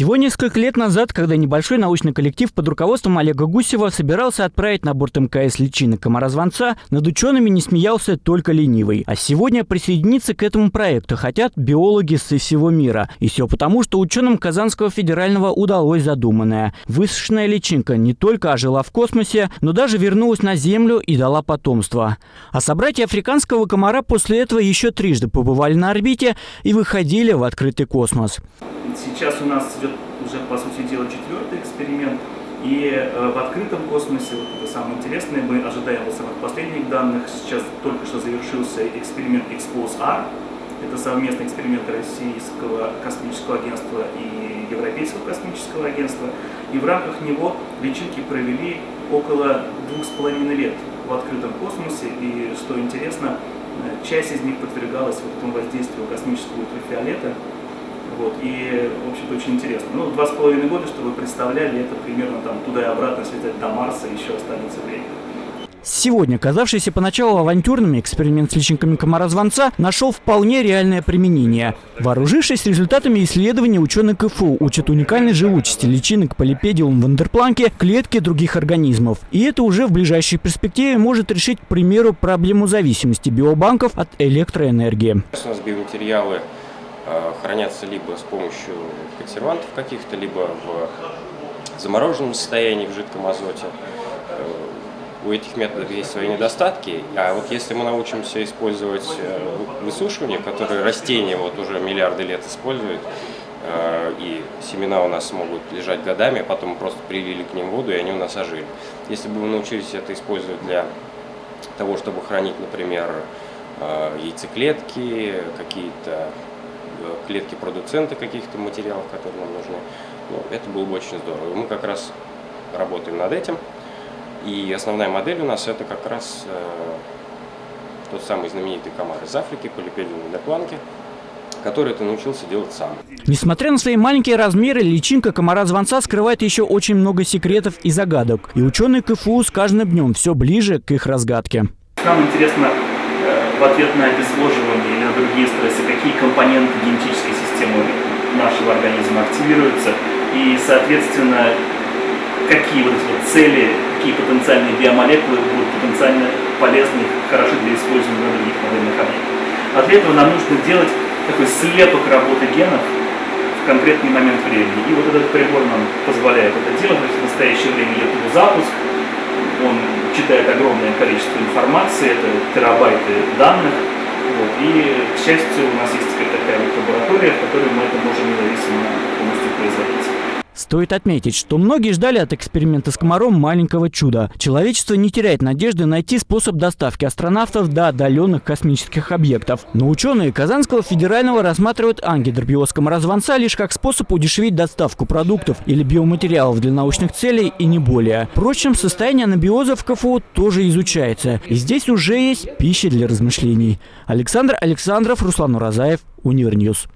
Всего несколько лет назад, когда небольшой научный коллектив под руководством Олега Гусева собирался отправить на борт МКС личины комара-звонца, над учеными не смеялся только ленивый. А сегодня присоединиться к этому проекту хотят биологи со всего мира. И все потому, что ученым Казанского федерального удалось задуманное. Высушенная личинка не только ожила в космосе, но даже вернулась на Землю и дала потомство. А собратья африканского комара после этого еще трижды побывали на орбите и выходили в открытый космос. Сейчас у нас идет уже, по сути дела, четвертый эксперимент. И э, в открытом космосе, вот это самое интересное, мы ожидаем вот самых последних данных. Сейчас только что завершился эксперимент Expose-R. Это совместный эксперимент Российского космического агентства и Европейского космического агентства. И в рамках него личинки провели около двух с половиной лет в открытом космосе. И что интересно, э, часть из них подвергалась вот этому воздействию космического ультрафиолета. Вот, и, в общем-то, очень интересно. Ну, два с половиной года, чтобы вы представляли, это примерно там туда и обратно слетать до Марса еще останется время. Сегодня, казавшийся поначалу авантюрным эксперимент с личинками комара-звонца нашел вполне реальное применение. Вооружившись результатами исследований, ученые КФУ учат уникальной живучести личинок полипедиум вандерпланки клетки других организмов. И это уже в ближайшей перспективе может решить, к примеру, проблему зависимости биобанков от электроэнергии. У нас биоматериалы хранятся либо с помощью консервантов каких-то, либо в замороженном состоянии в жидком азоте. Э, у этих методов есть свои недостатки, а вот если мы научимся использовать э, высушивание, которое растения вот уже миллиарды лет используют, и семена у нас могут лежать годами, а потом просто привили к ним воду, и они у нас ожили. Если бы мы научились это использовать для того, чтобы хранить, например, яйцеклетки, какие-то клетки продуцента каких-то материалов, которые нам нужны. Ну, это было бы очень здорово. Мы как раз работаем над этим. И основная модель у нас это как раз э, тот самый знаменитый комар из Африки, полипедиум депланки, который ты научился делать сам. Несмотря на свои маленькие размеры, личинка комара-звонца скрывает еще очень много секретов и загадок. И ученые КФУ с каждым днем все ближе к их разгадке. Нам интересно в ответ на обезвоживание или на другие стрессы, какие компоненты нашего организма активируются, и, соответственно, какие вот эти вот цели, какие потенциальные биомолекулы будут потенциально полезны, хороши для использования на других модельных объектах. А для этого нам нужно делать такой слепок работы генов в конкретный момент времени. И вот этот прибор нам позволяет это делать. В настоящее время идет его запуск, он читает огромное количество информации, это терабайты данных. Вот. И, к счастью, у нас есть такая вот лаборатория, в которой мы это можем независимо. Стоит отметить, что многие ждали от эксперимента с комаром маленького чуда. Человечество не теряет надежды найти способ доставки астронавтов до отдаленных космических объектов. Но ученые Казанского федерального рассматривают ангидробиоз комара-звонца лишь как способ удешевить доставку продуктов или биоматериалов для научных целей и не более. Впрочем, состояние анабиоза в КФУ тоже изучается. И здесь уже есть пища для размышлений. Александр Александров, Руслан Уразаев, Univer News.